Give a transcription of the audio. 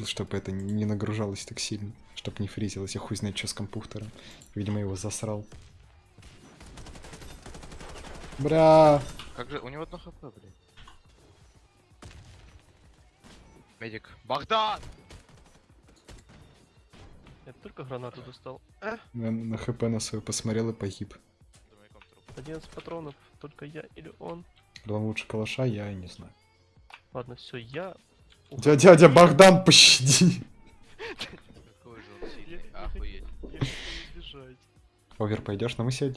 включил, чтобы это не нагружалось так сильно. Чтобы не фризилось. Я хуй знает, что с компьютером. Видимо, его засрал. Бля. Как же, у него одно хп, блин. Медик. Богдан! Я только гранату достал. На, на хп на свою посмотрел и погиб. За маяком труп. 11 патронов, только я или он. Потом лучше калаша, я и не знаю. Ладно, все, я... Дядя, дядя Богдан, пощади. Овер, пойдешь на мы сядь?